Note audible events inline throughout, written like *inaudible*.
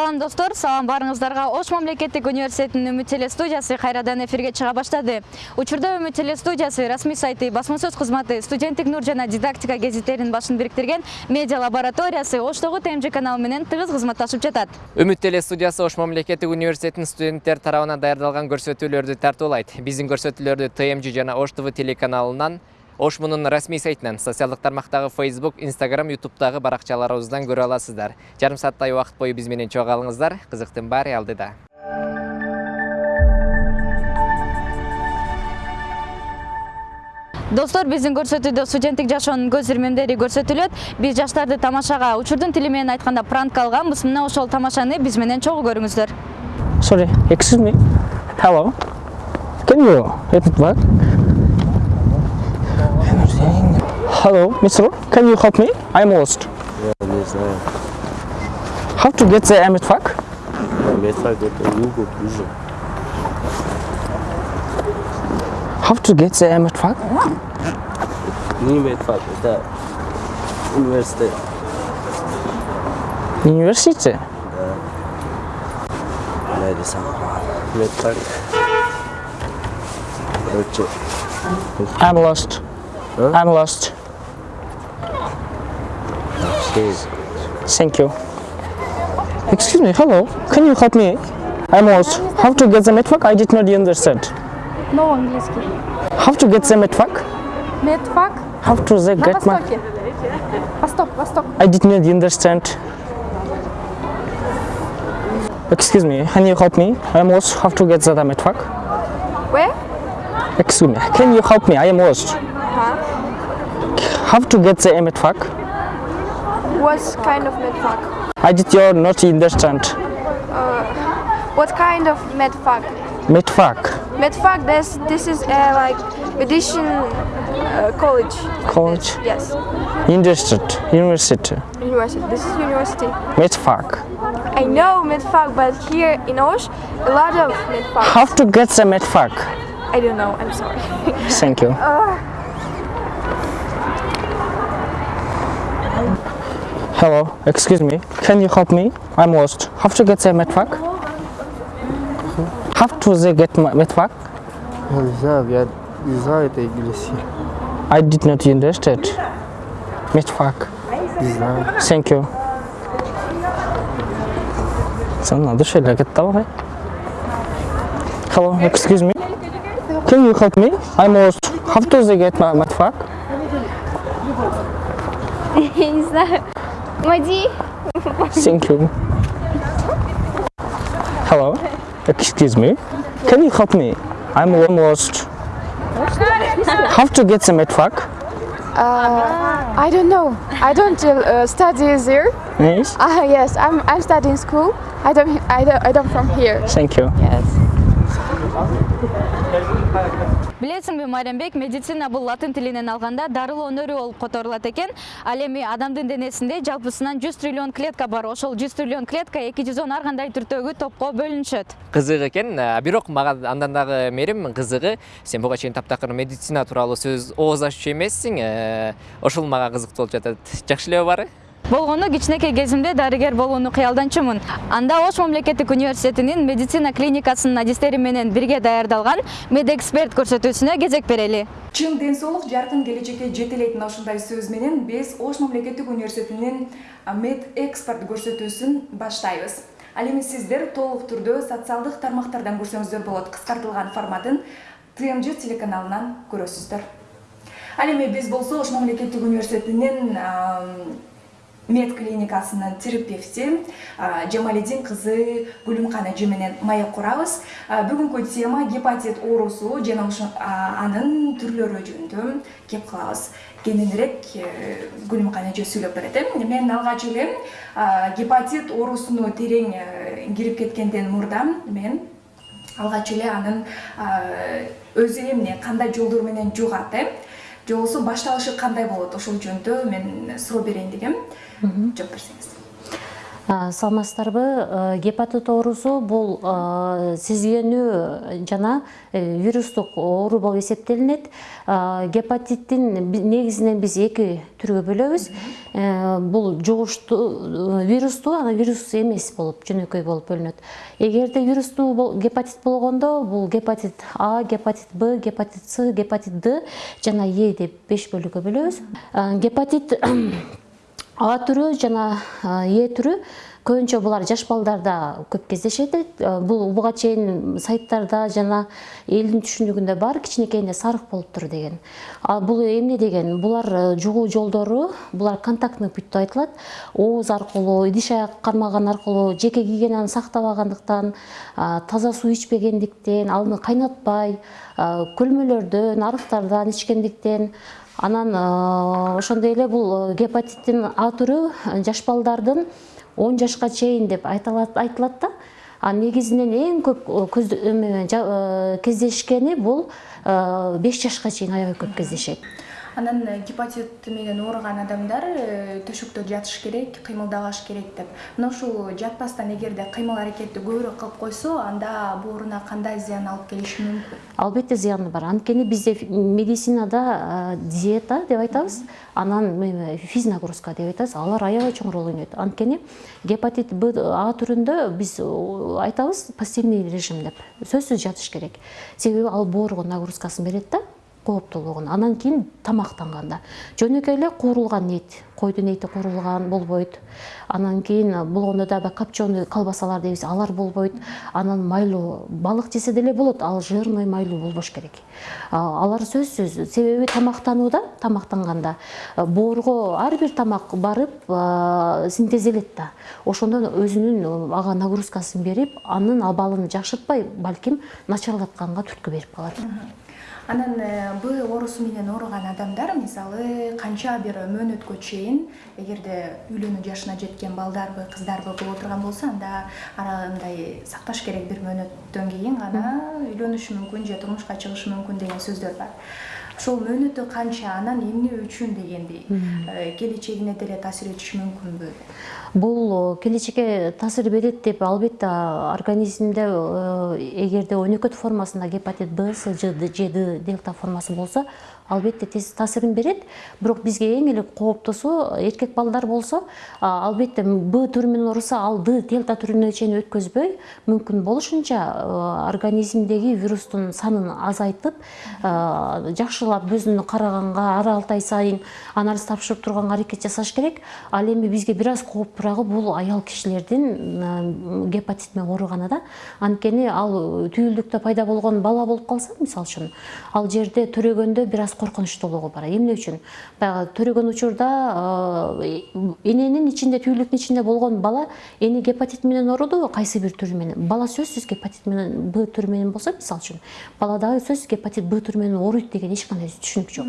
салам достор салам баарыңыздарга ош мамлекеттик университетинин үмүт теле студиясы кайрадан эфирге чыга баштады. Учурда үмүт теле студиясы расмий сайты басма сөз кызматы студенттик нур жана дидактика гезиттеринин башын бириктирген медиа лабораториясы оштогу тмж каналы менен тыгыз кызматташып жатат үмүт теле студиясы ош мамлекеттик университетинин студенттер тарабынан даярдалган көрсөтүүлөрдү тартуулайт биздин көрсөтүүлөрдү тмж жана ош тв телеканалынан ош мунун расмий сайтынан социалдык тармактагы facebook instagram youtubедагы баракчаларыбыздан көрө аласыздар. Жарым сааттай убакыт бою биз менен чогуу калыңыздар кызыктын баары алдыда. Достор биздин көрсөтүүдө студенттик жашоонун көз ирмемдери көрсөтүлөт биз жаштарды тамашага учурдун тили менен айтканда пранк алганбыз мына ошол тамашаны биз менен чогуу көрүңүздөр Sorry, excuse me. Hello. Can you repeat? Hello, mister. Can you help me? I'm lost. Я не знаю. How to get the MFAQ? Медфак это Google ближе. How to get the MFAQ? Не медфак, это университет. University. Мэдисон. Медфак. Короче, I'm lost. Huh? I'm lost. все. Thank you. Excuse me. Hello. Can you help me? I'm lost. How to get the MFAQ? I did not understand. No английский. How to get the MFAQ? Медфак How to the на get my? востоке. Восток, восток. I did not understand. Excuse me, can you help me? I am lost. How to get the MFAQ? Where? Excuse me, can you help me? I am lost. How to get the MFAQ? What kind of medfak? I did your not understand. What kind of medfak? MFAQ. Medfak, this this is uh, like medicine uh, college. College. Yes, Interested. University. university. This is university. MFAQ. I know medfak, but here in Osh, a lot of medfak. How to get the MFAQ? I don't know. I'm sorry. Thank you. *laughs* Hello, excuse me. Can you help me? I'm lost. How to get the MFAQ? How to the get my MFAQ? Я не знаю, я не знаю это английский. I did not understand. MFAQ. Не знаю. Thank you. Sen adı şöyle git давай. Hello, excuse me. Can you help me? I'm lost. How to the get my MFAQ? Я *laughs* не знаю. 뭐지? Thank you. Hello. Excuse me. Can you help me? I'm almost. How to get the truck? Uh, I don't know. I don't uh, study there. Yes. Ah uh, yes. I'm I'm studying school. I don't I don't I don't from here. Thank you. Yes. Билесиңби майрамбек медицина бул латын тилинен алганда дарылоо өнөрү болуп которулат экен. Ал эми адамдын денесинде жалпысынан 100 триллион клетка бар. Ошол 100 триллион клетка 210 ар кандай түрдөгү топко бөлүнүшөт? Кызык экен. А, бирок мага андан дагы мерим кызыгы. Сен буга чейин таптакыр медицина тууралуу сөз ооз аччу эмессиң. Э, ошол мага кызыктуу болуп жатат. Жакшы элеби баары болгону кичинекей кезимде дарыгер болууну кыялданчумун. Анда ош мамлекеттик университетинин медицина клиникасынын адистери менен бирге даярдалган медэксперт көрсөтүүсүнө кезек берели. Чың ден соолук жаркын келечекке жетелейт мына ушундай сөз менен биз ош мамлекеттик университетинин мед экспорт көрсөтүүсүн баштайбыз. Ал эми сиздер толук түрдө социалдык тармактардан көрсөңүздөр болот кыскартылган форматын тмж телеканалынан көрөсүздөр. Ал эми биз болсо ош мамлекеттик университетинин мед клиникасынын терапевти жамалидин кызы гүлүмкан эже менен маек курабыз бүгүнкү тема гепатит оорусу жана анын түрлөрү жөнүндө кеп кылабыз кененирээк гүлүмкан эже сүйлөп берет э мен алгач эле гепатит оорусуну терең кирип кеткенден мурда мен алгач эле анын өзү эмне кандай жолдор менен жугат э же болбосо башталышы кандай болот? Ошол жөнүндө мен суроо берейин дегем. Жооп берсеңиз А, саламатсыздарбы. Э, гепатит оорусу бул э, сезгенүү жана э, вирустук оору болуп эсептелинет гепатиттин негизинен биз эки түргө бөлөбүз Э, бул жугуштуу вирустуу анан вирус эмес болуп жөнөкөй болуп бөлүнөт эгерде вирустуу гепатит болгондо бул гепатит а гепатит б гепатит с гепатит д жана е деп беш бөлүккө бөлөбүз гепатит ала түрү жана е түрү көбүнчө булар жаш балдарда көп кездешет Э, бул буга чейин сайттарда жана элдин түшүнүгүндө бар кичинекейинде сарык болуптур деген. Ал бул эмне деген? Булар э, жугуу жолдору булар контактный путь деп айтылат. Ооз аркылуу идиш аяк кармаган аркылуу жеке гигиенаны сактабагандыктан таза суу ичпегендиктен аны кайнатпай көлмөлөрдөн арыктардан ичкендиктен анан э, ошондой эле бул гепатиттин а түрү жаш балдардын он жашка чейин деп айтылат да. А негизинен эң көп э, кездешкени бул э, беш жашка чейин аябай көп кездешет. Анан э, гепатит менен ооруган адамдар э, төшөктө жатыш керек кыймылдабаш керек деп. Мына ушул жатпастан эгерде кыймыл аракетти көбүрөөк кылып койсо анда бооруна кандай зыян алып келиши мүмкүн? Албетте зыяны бар. Анткени бизде медицинада э, диета деп айтабыз анан эме, физнагрузка деп айтабыз алар аябай чоң роль ойнойт. Анткени гепатит б а түрүндө биз айтабыз постельный режим деп. Сөзсүз жатыш керек. Себеби ал боорго нагрузкасын берет да кооптуулугун анан кийин тамактанганда жөнөкөй эле куурулган эт койдун эти куурулган болбойт. Анан кийин болгондо дагы копченый колбасалар дейбиз алар болбойт. Анан майлуу балык жесе деле болот ал жирный майлуу болбош керек. Алар сөзсүз. Себеби тамактанууда тамактанганда боорго ар бир тамак барып синтезделет да. Ошондо өзүнүн ага нагрузкасын берип анын абалын жакшыртпай балким начарлатканга түрткү берип калат анан э, б оорусу менен ооруган адамдар мисалы канча бир мөөнөткө чейин эгерде үйлөнүү жашына жеткен балдарбы кыздарбы боло турган болсо анда арандай сакташ керек бир мөөнөттөн кийин гана үйлөнүшү мүмкүн же турмушка чыгышы мүмкүн деген сөздөр бар. Ошол мөөнөтү канча анан эмне үчүн дегендей э, келечегине деле таасир этиши мүмкүнбү бул э, келечекке таасир берет деп албетте организмде эгерде өнөкөт формасында гепатит б с ж д дельта формасы болсо албетте тез таасирин берет бирок бизге эң эле кооптуусу эркек балдар болсо албетте б түрү менен ооруса ал д дельта түрүнө чейин өткөзбөй мүмкүн болушунча организмдеги вирустун санын азайтып жакшылап өзүнө караганга ар алты ай сайын анализ тапшырып турганга аракет жасаш керек. Ал эми бизге бир аз кооптуурагы бул аял кишилердин гепатит менен да. Анткени ал түйүлдүктө пайда болгон бала болуп калса мисалы үчүн ал жерде төрөгөндө бир аз коркунучтуулугу бар. Эмне үчүн баягы төрөгөн учурда эненин ичинде түйүлдүктүн ичинде болгон бала эне гепатит менен оорудубу кайсы бир түрү менен? Бала сөзсүз гепатит менен б түрү менен болсо мисалы үчүн бала дагы сөзсүз гепатит б түрү менен ооруйт деген эч кандай түшүнүк жок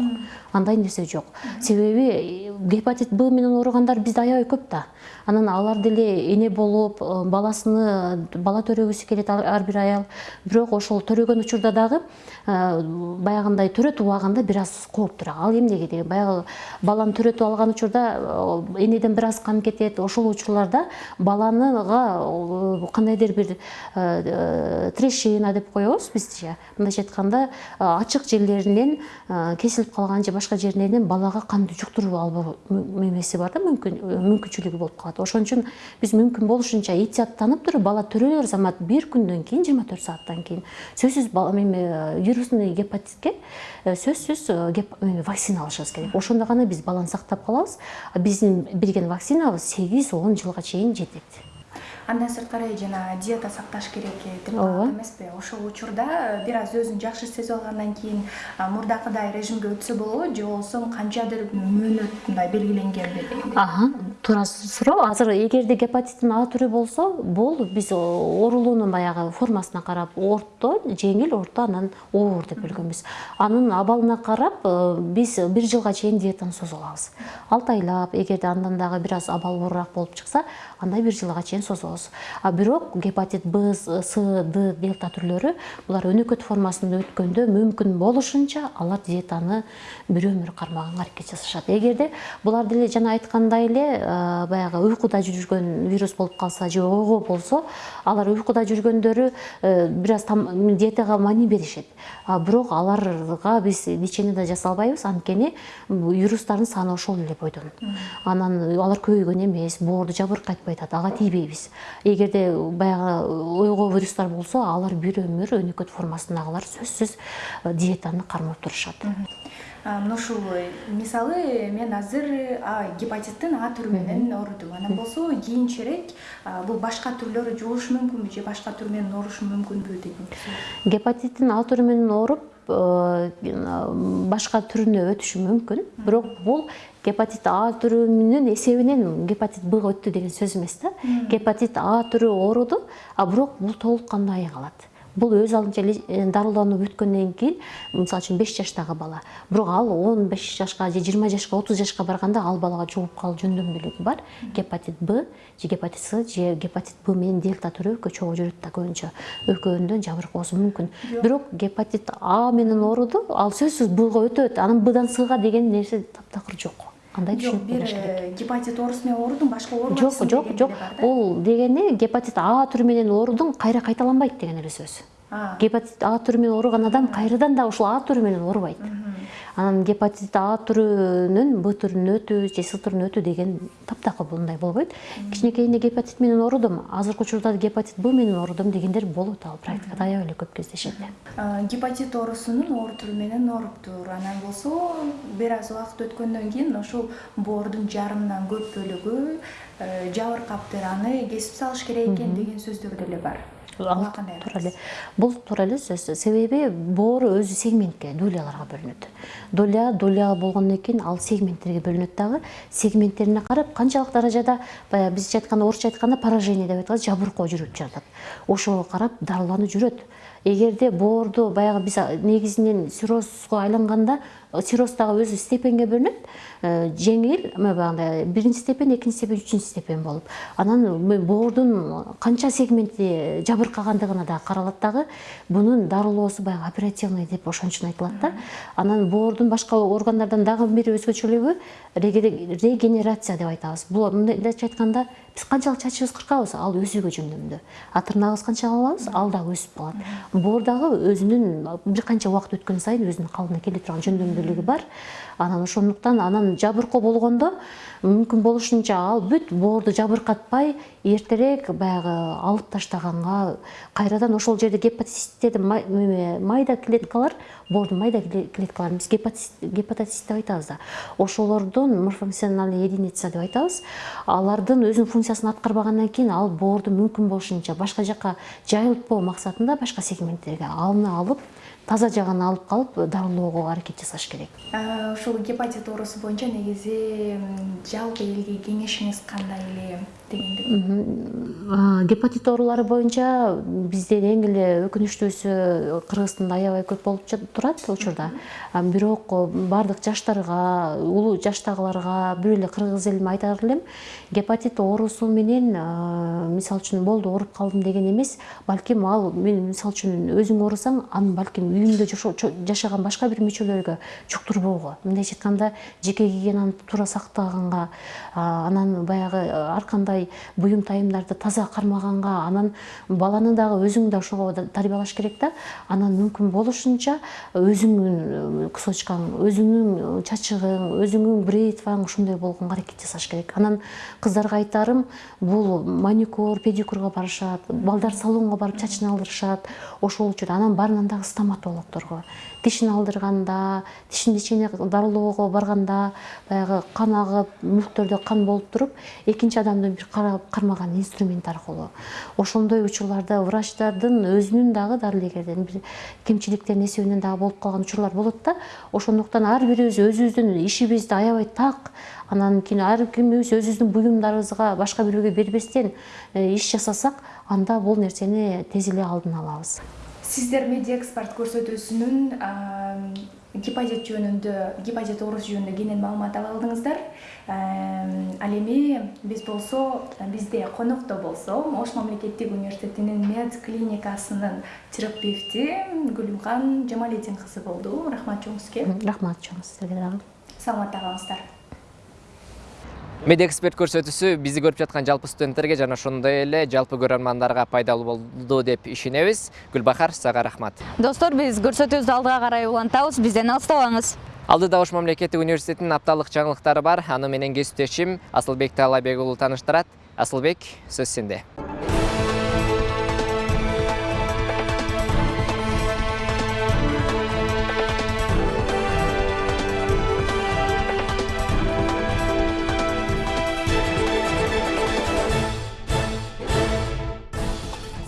андай нерсе жок себеби гепатит б менен ооругандар бизде аябай көп да анан алар деле эне болуп э, баласыны бала төрөгүсү келет ар бир аял. Бирок ошол төрөгөн учурда дагы баягындай төрөтүп алганда бир аз кооптуураак ал эмнеге деген баягы баланы төрөтүп алган учурда энеден бир аз кан кетет ошол учурларда баланыга кандайдыр бир трещина деп коебуз бизче мындайча айтканда ачык жерлеринен кесилип калган же башка жеринен балага канды жуктуруп мү- эмеси бар да мүмкүн мүмкүнчүлүгү болуп калат. Ошон үчүн биз мүмкүн болушунча эhtияттанып туруп бала төрөлөр замат бир күндөн кийин жыйырма төрт сааттан кийин. Сөзсүз эме вирусный гепатитке э, сөзсүз э, геп- эме, вакцина алышыбыз керек. Ошондо гана биз баланы сактап калабыз биздин берген вакцинабыз сегиз он жылга чейин жетет. Андан сырткары жана диета сакташ керек деп калат эмеспи ошол учурда бир аз өзүн жакшы сезип алгандан кийин мурдакыдай режимге өтсө болобу же болбосо канчадыр мөөнөт мындай белгиленгенби дегендей Аха, туура суроо. Азыр эгерде гепатиттин А түрү болсо, бул биз оорулуунун баягы формасына карап орто, жеңил, орто, анан оор деп бөлгөнбүз. Анын абалына карап э, биз бир жылга чейин диетаны созо алабыз. Алты айлап, эгерде андан дагы бир аз абал оорураак болуп чыкса, анда бир жылга чейин созобуз. А бирок гепатит Б, С, Д, дельта түрлөрү булар өнөкөт формасында өткөндө мүмкүн болушунча алар диетаны бир өмүр кармаганга аракет жасашат. Эгерде булар деле жана айткандай эле баягы уйкуда жүргөн вирус болуп калса же ого болсо алар уйкуда жүргөндөрү э, бир аз диетага маани беришет а бирок аларга биз лечение да жасай албайбыз анткени вирустардын саны ошол эле бойдон. Анан алар көбөйгөн эмес боорду жабыркайтпай атат ага тийбейбиз. Эгерде баягы ойго вирустар болсо алар бир өмүр өнөкөт формасындагылар сөзсүз э, диетаны кармап турушат. Мына ушул мисалы мен азыр гепатиттин а түрү менен оорудум анан болсо кийинчерээк бул башка түрлөрү жугушу мүмкүнбү же башка түр менен оорушу мүмкүнбү деген гепатиттин а түрү менен ооруп башка түрүнө өтүшү мүмкүн. Бирок бул гепатит а түрүнүн эсебинен гепатит бга өттү деген сөз эмес да. Гепатит а түрү ооруду а бирок бул толук кандуу айыгалат бул өз алдынча дарылануу бүткөндөн кийин мисалы үчүн беш жаштагы бала. Бирок ал он беш жашка же жыйырма жашка отуз жашка барганда ал балага жугуп калуу жөндөмдүүлүгү бар. Гепатит б же гепатит с же гепатит б менен дельта түрү экөө чогуу жүрөт да көбүнчө экөөндөн жабыркоосу мүмкүн бирок гепатит а менен ооруду ал сөзсүз бга өтөт анан бдан сга деген нерсе таптакыр жок андай жок түшүнүк болуш керек. гепатит оорусу менен оорудум башка жок оорубайсың жок жок да. Бул дегени гепатит а түрү менен оорудун кайра кайталанбайт деген эле сөз. Гепатит а түрү менен ооруган адам кайрадан да ушул а түрү менен оорубайт анан гепатит а түрүнүн б түрүнө өтүү же с түрүнө өтүү деген таптакыр мындай болбойт. Кичинекейинде гепатит менен оорудум азыркы учурда гепатит б менен оорудум дегендер болот ал практикада аябай эле көп кездешет гепатит оорусунун оор түрү менен ооруптур анан болсо бир аз убакыт өткөндөн кийин ошул боордун жарымынан көп бөлүгү э, жабыркаптыр аны кесип салыш керек экен деген сөздөр деле бар Бул туура эле сөз себеби боор өзү сегментке дуляларга бөлүнөт дуля дуля болгондон кийин ал сегменттерге бөлүнөт дагы сегменттерине карап канчалык даражада баягы бизче айтканда орусча айтканда поражение деп айтабыз жабыркоо жүрүп жатат ошого карап дарылануу жүрөт эгерде боорду баягы биз негизинен циррозго айланганда цирроз дагы өзү степенге бөлүнөт Э, жеңил эме баягындай биринчи степень экинчи степень үчүнчү степень болуп анан м- боордун канча сегменти жабыркагандыгына дагы каралат дагы мунун дарылоосу баягы оперативный деп ошон үчүн айтылат да. Анан боордун башка органдардан дагы бир өзгөчөлүгү реге- регенерация деп айтабыз. Бул мындайча айтканда биз канчалык чачыбыз кыркабыз ал өсүүгө жөндөмдүү а тырнагыбыз канчалык алабыз ал дагы өсүп калат. Боор дагы өзүнүн бир канча убакыт өткөн сайын өзүнүн калыбына келе турган жөндөмдүүлүгү бар. Анан ошондуктан анан жабыркоо болгондо мүмкүн болушунча ал бүт боорду жабыркатпай эртерээк баягы алып таштаганга кайрадан ошол жерде эме, майда клеткалар боордун майда кле- клеткаларын биз гепатит гепатотит деп айтабыз да. Ошолордун морфофункциональный единица деп айтабыз. Алардын өзүнүн функциясын аткарбагандан кийин ал боорду мүмкүн болушунча башка жака жайылтпоо максатында башка сегменттерге аны алып таза жагын алып калып дарылоого аракет жасаш керек. А, ушул гепатит оорусу боюнча негизи жалпы элге кеңешиңиз кандай эле дегендик А, гепатит оорулары боюнча бизде эң эле өкүнүчтүүсү кыргызстанда аябай көп болуп турат учурда бирок баардык жаштарга улуу жаштагыларга бир эле кыргыз элиме айтар элем гепатит оорусу менен мисалы үчүн болду ооруп калдым деген эмес балким ал мен мисалы үчүн өзүң оорусаң аны балким үйүңдө жашаган башка бир мүчөлөргө жуктурбоого мындайча айтканда жеке гигиенаны туура сактаганга анан баягы ар кандай буюм тайымдарды таза кармаганга анан баланы дагы өзүң да ошого тарбиялаш керек да. Анан мүмкүн болушунча өзүңүн кусочкаң өзүңүн чачыгың өзүңүн бритваң ушундай болгонго аракет жасаш керек. Анан кыздарга айтарым бул маникюр педикюрга барышат балдар салонго барып чачын алдырышат ошол үчүн анан барынан дагы стоматологдорго тишин алдырганда тишин лечение дарылоого барганда баягы кан агып мүктөрдө кан болуп туруп экинчи адамды бир карап кармаган инструмент аркылуу ошондой учурларда врачтардын өзүнүн дагы дарыгердин бир кемчиликтеринин эсебинен дагы болуп калган учурлар болот да ошондуктан ар бирибиз өзүбүздүн ишибизди аябай так анан кийин ар кимибиз өзүбүздүн буюмдарыбызга башка бирөөгө бербестен э, иш жасасак анда бул нерсени тез эле алдын алабыз. Сиздер медиа экспорт көрсөтүүсүнүн гепатит жөнүндө гепатит оорусу жөнүндө кенен маалымат ала алдыңыздар. Ал эми биз болсо бизде конокто болсо ош мамлекеттик университетинин мед клиникасынын терапевти гүлүмкан жамалидин кызы болду рахмат чоң сизге рахмат чоң сизерге дагы саламатта калыңыздар медиа эксперт көрсөтүүсү бизди көрүп жаткан жалпы студенттерге жана ошондой эле жалпы көрөрмандарга пайдалуу болду деп ишенебиз. Гүлбахар сага рахмат. Достор биз көрсөтүүбүздү алдыга карай улантабыз бизден алыстабаңыз. Алдыда ош мамлекеттик университетинин апталык жаңылыктары бар. Аны менен кесиптешим. Асылбек таалайбек уулу тааныштырат асылбек сөз сенде.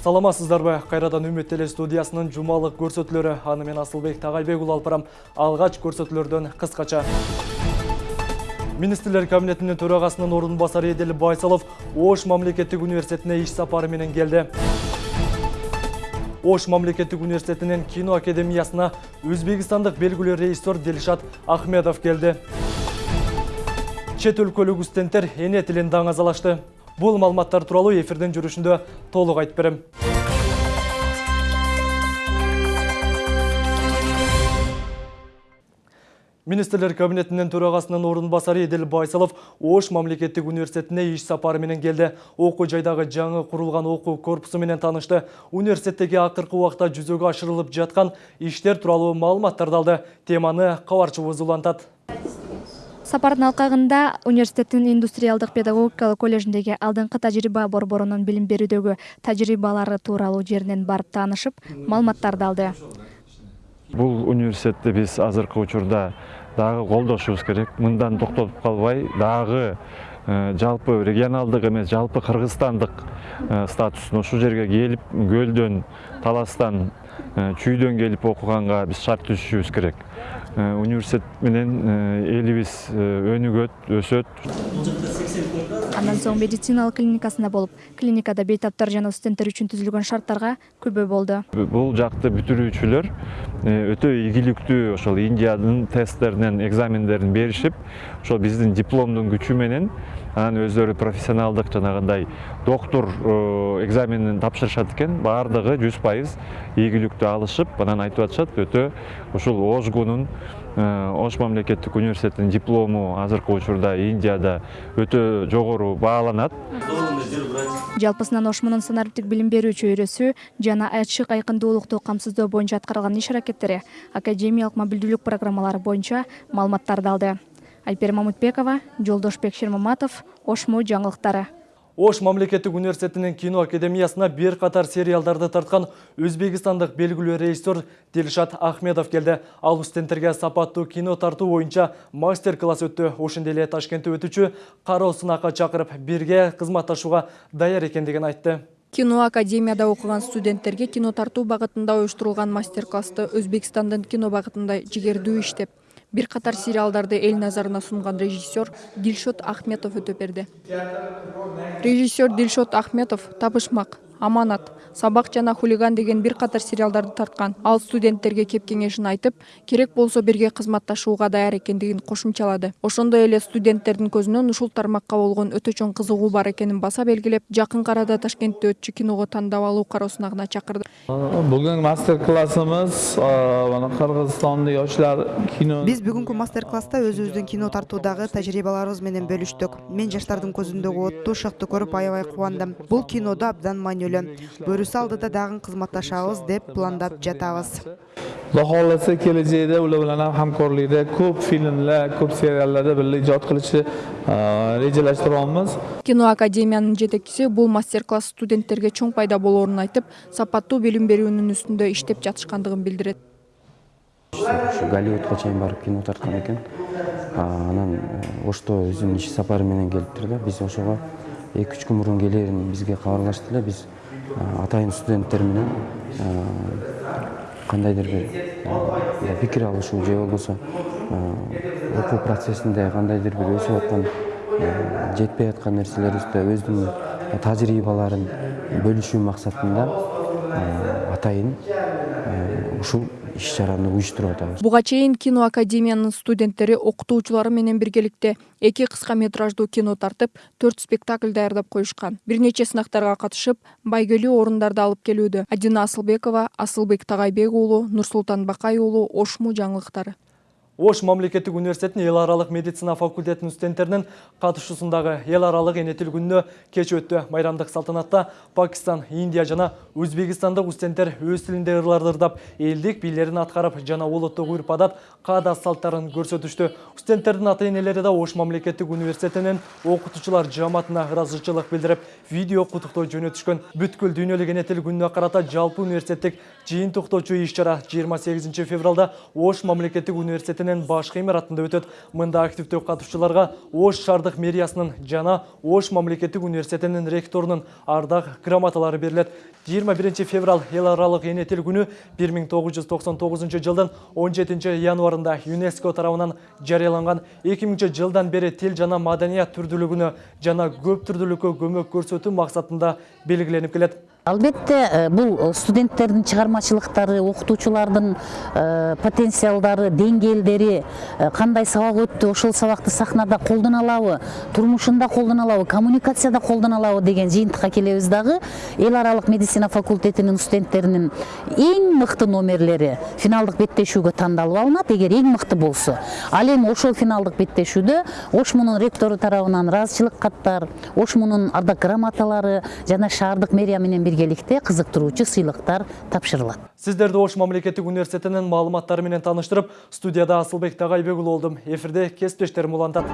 Саламатсыздарбы кайрадан үмүт теле студиясынын жумалык көрсөтүүлөрү аны мен асылбек тагайбек уулу алып барам. Алгач көрсөтүүлөрдөн кыскача министрлер кабинетинин төрагасынын ордун басары эдил байсалов ош мамлекеттик университетине иш сапары менен ош мамлекеттик университетинин кино академиясына өзбекстандык белгилүү режиссер дилшат ахмедов келди чет өлкөлүк студенттер эне тилин даңазалашты бул маалыматтар тууралуу эфирдин жүрүшүндө толук айтып берем. Министрлер кабинетинин төрагасынын ордун басары эдил байсалов ош мамлекеттик университетине иш сапары менен келди окуу жайдагы жаңы курулган окуу корпусу менен таанышты университеттеги акыркы убакта жүзөгө ашырылып жаткан иштер тууралуу маалыматтарды алды. Теманы кабарчыбыз улантат сапардын алкагында университеттин индустриалдык педагогикалык коллежиндеги алдыңкы тажрыйба борборунун билим берүүдөгү тажрыйбалары тууралуу жеринен барып таанышып маалыматтарды алды. Бул университетти биз азыркы учурда дагы колдошубуз керек. Мындан токтолуп калбай дагы жалпы регионалдык эмес жалпы кыргызстандык статусун ушул жерге келип көлдөн таластан чүйдөн келип окуганга биз шарт түзүшүбүз керек университет менен элибиз өнүгөт өсөт андан соң медициналык клиникасында болуп клиникада бейтаптар жана студенттер үчүн түзүлгөн шарттарга күбө болду бул жакты бүтүрүүчүлөр өтө ийгиликтүү ошол индиянын тесттеринен экзамендерин беришип ошол биздин дипломдун күчү менен анан өздөрү профессионалдык жанагындай доктур экзаменин тапшырышат экен. Баардыгы жүз пайыз ийгиликтүү алышып анан айтып атышат өтө ушул ошгунун ош мамлекеттик университетинин диплому азыркы учурда индияда өтө жогору бааланат. Жалпысынан ош мунун санариптик билим берүү чөйрөсү жана ачык айкындуулукту камсыздоо боюнча аткарган иш аракеттери академиялык мобилдүүлүк программалары боюнча маалыматтарды алды альпира мамытбекова жолдошбек шермаматов ошму жаңылыктары ош мамлекеттик университетинин кино академиясына бир катар сериалдарды тарткан өзбекстандык белгилүү режиссер дилшат ахмедов келди ал студенттерге сапаттуу кино тартуу боюнча мастер класс өттү ошондой эле ташкентте өтүүчү кароо сынакка чакырып бирге кызматташууга даяр экендигин айтты. Кино академияда окуган студенттерге кино тартуу багытында уюштурулган мастер классты өзбекстандын кино багытында жигердүү иштеп бир катар сериалдарды эл назарына сунган режиссер дилшот ахметов өтүп берди режиссер дилшот ахметов табышмак аманат сабак жана хулиган деген бир катар сериалдарды тарткан. Ал студенттерге кеп кеңешин айтып керек болсо бирге кызматташууга даяр экендигин кошумчалады. Ошондой эле студенттердин көзүнөн ушул тармакка болгон өтө чоң кызыгуу бар экенин баса белгилеп жакын арада ташкентте өтчү киного тандап алуу кароо сынагына чакырды. Бүгүнкү мастер классыбыз мына кыргызстандын yoshlar кино биз бүгүнкү мастер класста өзүбүздүн кино тартуудагы тажрыйбаларыбыз менен бөлүштүк. Мен жаштардын көзүндөгү оттуу шықты көрүп аябай кубандым. Бул кинодо абдан маанилүү бөрүсү алдыда дагы кызматташабыз деп пландап жатабыз. Xudo xohlasa kelajakda ular bilan ham hamkorlikda ko'p filmlar ko'p seriallarda birga ijod qilishni rejalashtiryapmiz кино академиянын жетекчиси бул мастер класс студенттерге чоң пайда болоорун айтып сапаттуу билим берүүнүн үстүндө иштеп жатышкандыгын билдирет. Ушу голливудка чейин барып кино тарткан экен. Анан ошто өзүнүн иш сапары менен келиптир да биз ошого эки үч күн мурун келерин бизге кабарлашты эле биз атайын студенттер менен кандайдыр бир пикир алышуу же болбосо окуу процессинде кандайдыр бир өсүп аткан жетпей аткан нерселерибизде өзүнүн тажрыйбаларын бөлүшүү максатында атайын ушул иш чараны уюштуруп атабыз буга чейин кино академиянын студенттери окутуучулары менен биргеликте эки кыска метраждуу кино тартып төрт спектакль даярдап коюшкан бир нече сынактарга катышып байгелүү орундарды алып келүүдө адина асылбекова асылбек тагайбек уулу нурсултан бакай уулу ошму жаңылыктары Ош мамлекеттик университетinin эл аралык медицина факультетінің студенттеринин катышуусундагы эл аралык эне тил күнүнө кеч өттү. Майрамдык салтанатта Пакистан, Индия жана Өзбекстандык студенттер өз тилинде ырларды ырдап, элдик бийлерин аткарып жана улуттук урп адат, каада салттарын көрсөтүштү. Студенттердин ата-энелери да Ош мамлекеттик университетинин окутуучулар жамаатына ыраазычылык билдирип, видео куттуктоо жөнөтүшкөн. Бүткүл дүйнөлүк эне тил күнүнө карата жалпы университеттик жыйынтыктоочу иш-чара 28 февралда Ош мамлекеттик университетинин башкы имаратында өтөт. Мында активдүү катышуучуларга Ош шаардык мэриясынын жана Ош мамлекеттик университетинин ректорунун ардак грамоталары берилет. 21 феврал эл аралык эне тил күнү 1999 жылдын 17 январында ЮНЕСКО тарабынан жарыяланган 2000 жылдан бери тил жана маданият түрдүүлүгүнө жана көп түрдүүлүккө көмөк көрсөтүү максатында белгиленип келет. Албетте бул студенттердин чыгармачылыктары окутуучулардын потенциалдары деңгээлдери кандай сабак өттү ошол сабакты сахнада алабы турмушунда алабы коммуникацияда колдоно алабы деген жыйынтыкка келебиз дагы эл аралык медицина факультетинин студенттеринин эң мыкты номерлери финалдык беттешүүгө тандалып алынат эгер эң мыкты болсо ал эми ошол финалдык беттешүүдө ошмунун ректору тарабынан ыраазычылык каттар ошмунун ардак грамоталары жана шаардык мэрия менен биргеликте кызыктыруучу сыйлыктар тапшырылат Сіздерді Ош мамлекеттик университетинин маалыматтары менен таныштырып, студияда Асылбек Тагайбек уулу болдум. Эфирде кесиптештерим улантат.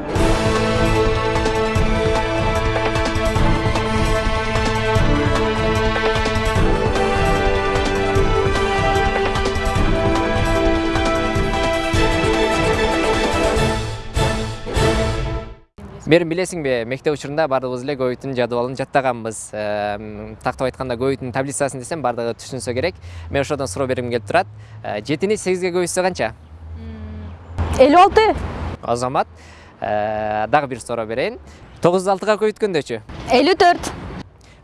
Мерим билесиңби, мектеп учурунда баардыгыбыз эле көбүйтүн жадыбалын жаттаганбыз. Тактап айтканда көбүйтүн таблицасын десем баардыгы түшүнсө керек. Мен ошодон суроо бергим келип турат. 7-ни 8ге көбүйтсө канча? 56. Азамат, дагы бир суроо берейин. 9-ду 6га көбүйткөндөчү? 54.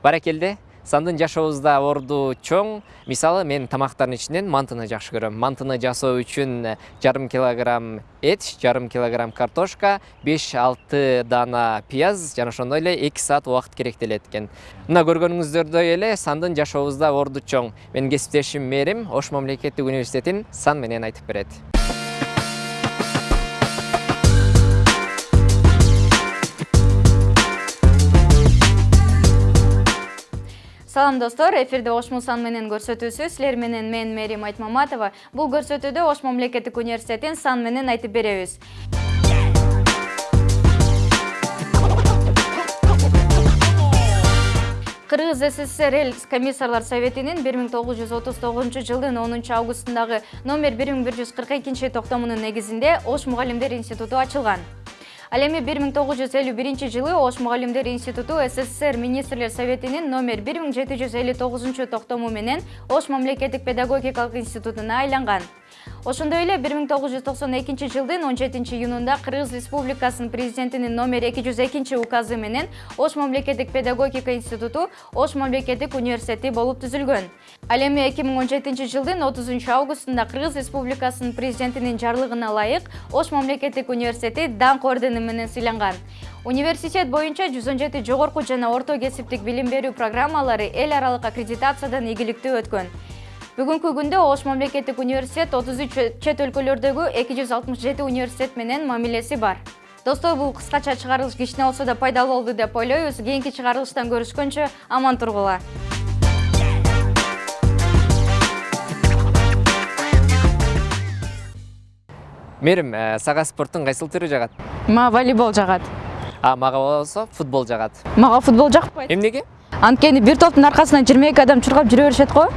Баракелде. Сандын жашообузда орду чоң. Мисалы мен тамактардын ичинен мантыны жакшы көрөм. Мантыны жасоо үчүн жарым килограмм эт, жарым килограмм картошка, 5-6 дана пияз жана ошондой эле 2 саат убакыт керектелет экен. Мына көргөнүңүздөрдөй эле сандын жашообузда орду чоң. Менин кесиптешим Мерим Ош мамлекеттик университетин сан менен айтып берет. Салам достор, эфирде Ош Мусан менен көрсөтүүсү. Силер менен мен Мерим Айтмаматова. Бул көрсөтүүдө Ош мамлекеттик университетин сан менен айтып беребиз. Кыргыз СССР эл комиссарлар советинин 1939 жылдын 10 августундагы номер 1142 токтомунун негизинде Ош мугалимдер институту ачылган. ал эми бир миң тогуз жүз элүү биринчи жылы ош мугалимдер институту ссср министрлер советинин номер бир миң жети жүз элүү тогузунчу токтому менен ош мамлекеттик педагогикалык институтуна айланган Ошондой эле 1992 жылдын 17 июнунда Кыргыз Республикасынын президентинин номер 202 указы менен Ош мамлекеттик педагогика институту Ош мамлекеттик университети болуп түзүлгөн. Ал эми 2017 жылдын 30 августунда Кыргыз Республикасынын президентинин жарлыгына ылайык Ош мамлекеттик университети даңк ордени менен сыйланган. Университет боюнча 117 жогорку жана орто кесиптик билим берүү программалары эл аралык аккредитациядан ийгиликтүү өткөн. Бүгүнкү күндө Ош мамлекеттик университет 33 чет өлкөлөрдөгү 267 университет менен мамилеси бар. Достор, бул кыскача чыгарылыш кичине болсо да пайдалуу болду деп ойлойбуз. Кийинки чыгарылыштан көрүшкөнчө аман тургула. Мерим, сага спорттун кайсыл түрү жагат? Мага волейбол жагат. А мага болсо футбол жагат. Мага футбол жакпайт. Эмнеге? Анткени бир топтун аркасынан 22 адам чуркап жүрө беришет го.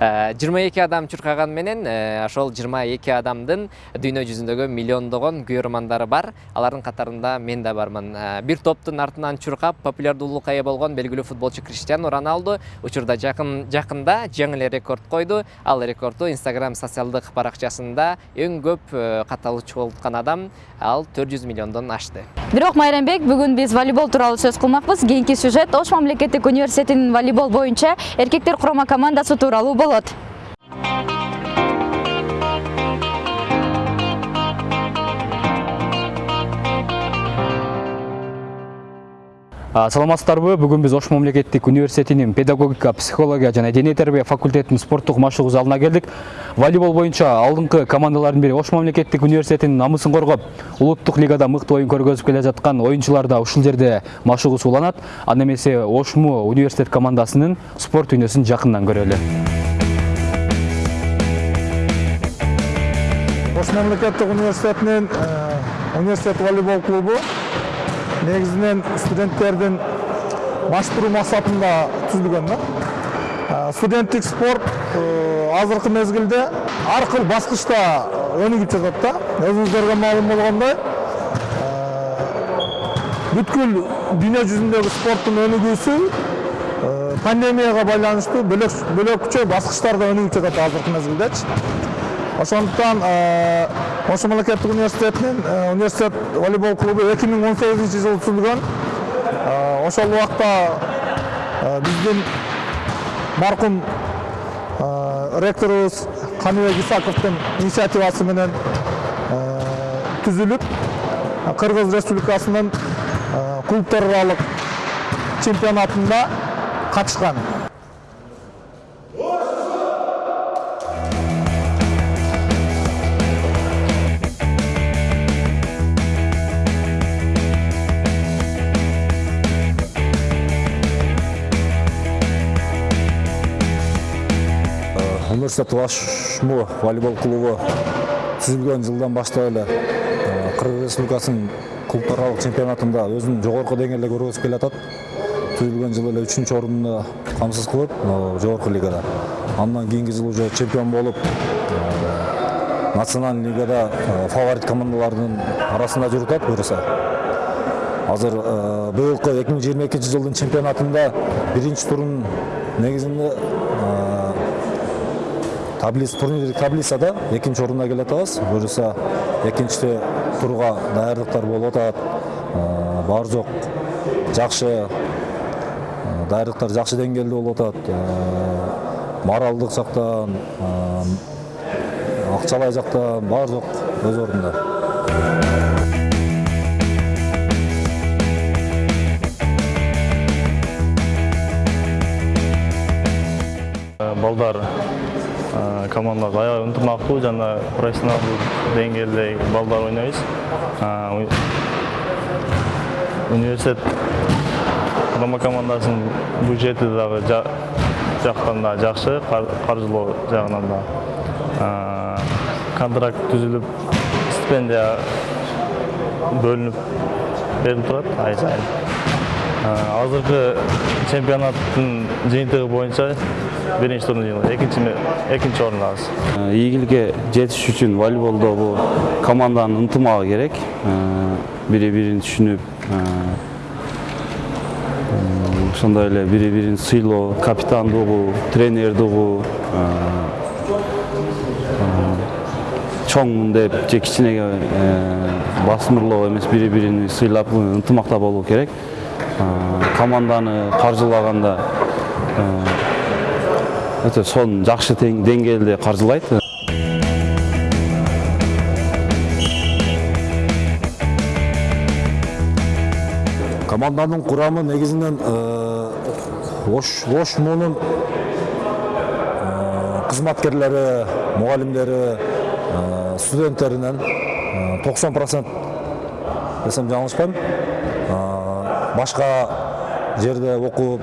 22 адам чуркаган менен ошол 22 адамдын дүйнө жүзүндөгү миллиондогон күйөрмандары бар. Алардын катарында мен да бармын. Бир топтун артынан чуркап популярдуулукка ээ болгон белгилүү футболчу криштиану роналду учурда жакын жакында жаңы эле рекорд койду. Ал рекордду инстаграм социалдык баракчасында эң көп катталуу чогулткан адам. Ал 400 миллиондон ашты. Бирок майрамбек бүгүн биз волейбол тууралуу сөз кылмакпыз кийинки сюжет ош мамлекеттик университетинин волейбол боюнча эркектер курама командасы тууралуу болот саламатсыздарбы бүгүн биз ош мамлекеттик университетинин педагогика психология жана дене тарбия факультетинин спорттук машыгуу залына келдик волейбол боюнча алдыңкы командалардын бири ош мамлекеттик университетинин намысын коргоп улуттук лигада мыкты оюн көргөзүп келе жаткан оюнчулар да ушул жерде машыгуу сууланат анда эмесе ошму университет командасынын спорт дүйнөсүн жакындан көрөлү ош мамлекеттик университетинин университет волейбол клубу негизинен студенттердин маштыруу максатында түзүлгөн да. Студенттик спорт азыркы мезгилде ар кыл баскычта өнүгүп жатат да. Өзүңүздөргө маалым болгондой бүткүл дүйнө жүзүндөгү спорттун өнүгүүсү пандемияга байланыштуу бөлөкчө баскычтарда өнүгүп жатат азыркы мезгилдечи. Ошондуктан ош мамлекеттик университетинин университет волейбол он сегизинчи жылы түзүлгөн ошол убакта биздин маркум ректорубуз каныбек исаковдун инициативасы менен түзүлүп кыргыз республикасынын клубтар аралык чемпионатында катышкан университет ошму волейбол клубу түзүлгөн жылдан баштап эле кыргыз республикасынын клубтар чемпионатында өзүн жогорку деңгээлде көргөзүп келатат түзүлгөн жылы эле үчүнчү орунду камсыз кылып жогорку лигада. Андан кийинки жылы уже чемпион болуп национальный лигада фаворит командалардын арасында жүрүп атат буюрса азыр быйылкы эки миң жыйырма экинчи жылдын чемпионатында биринчи турдун негизинде таблица турнирлик таблицада экинчи орунда келе атабыз буюрса экинчи турга даярдыктар болуп атат бар жок жакшы даярдыктар жакшы деңгээлде болуп атат моралдык жактан акчалай жактан бар жок өз ордунда балдар командалар аябай ынтымактуу жана профессионалдуу деңгээлде балдар ойнойбуз университет құрама командасынын бюджети дагы жактан да жакшы каржылоо жагынан да контракт түзүлүп стипендия бөлүнүп берилип турат ай сайын азыркы чемпионаттын жыйынтыгы боюнча биринчи жыйынтыгы экинчи экинчи орундабыз ийгиликке жетиш үчүн волейболдо бул команданын ынтымагы керек бири бирин түшүнүп ошондой эле бири бирин сыйлоо капитандыгы тренердиги чоңмун деп же кичинеге басымырлоо эмес бири бирин сыйлап ынтымакта болуу керек команданы каржылаганда өтө сонун жакшы деңгээлде каржылайт команданын курамы негизинен ошмунун кызматкерлери мугалимдери студенттеринен токсон процент. Десем жаңылышпайм башка жерде окуп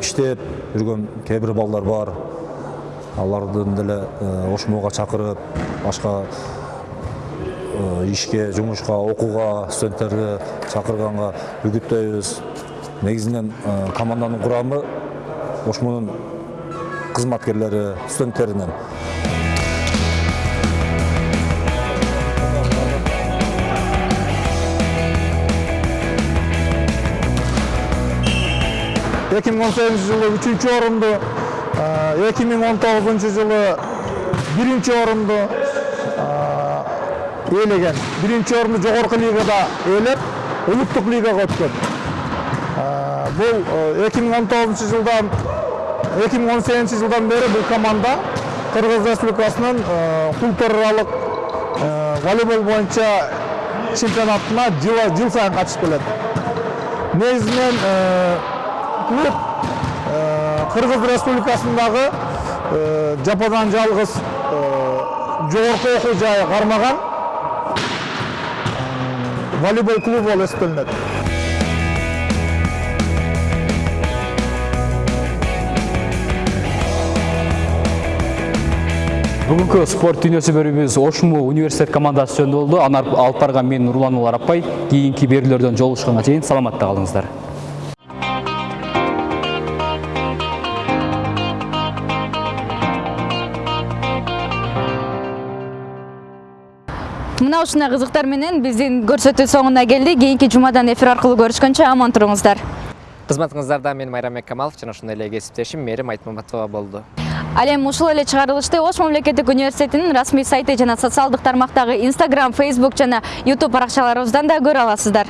иштеп жүргөн кээ бир балдар бар. Алардын деле ошмуга чакырып башка ишке жумушка окууга студенттерди чакырганга үгүттөйбүз. Негизинен команданын курамы ошмунун кызматкерлери студенттеринен. Эки миң он сегизинчи жылы үчүнчү орунду эки миң он тогузунчу жылы биринчи орунду ээлеген биринчи орунду жогорку лигада өткөн бул эки миң он тогузунчу жылдан эки миң он сегизинчи жылдан бери бул команда кыргыз республикасынын клубтар аралык волейбол боюнча чемпионатына жыл сайын катышып келет негізінен клуб қырғыз республикасындағы жападан жалғыз жоғарғы оқу жайы қармаған волейбол клубы болып есептелінеді бүгүнкү спорт дүйнөсү бөлүмүбүз ошму университет командасы жөнүндө болду аны алып барган мен нурлан арапбай кийинки берүүлөрдөн жолугушканга чейин саламатта калыңыздар мына ушундай кызыктар менен биздин көрсөтүү соңуна келди кийинки жумадан эфир аркылуу көрүшкөнчө аман туруңуздар. Кызматыңыздарда мен майрамбек камалов жана ошондой эле кесиптешим. Мээрим айтмаматова болду. Ал эми ушул эле чыгарылышты ош мамлекеттик университетинин расмий сайты жана социалдык тармактагы instagram facebook жана youtube баракчаларыбыздан да көрө аласыздар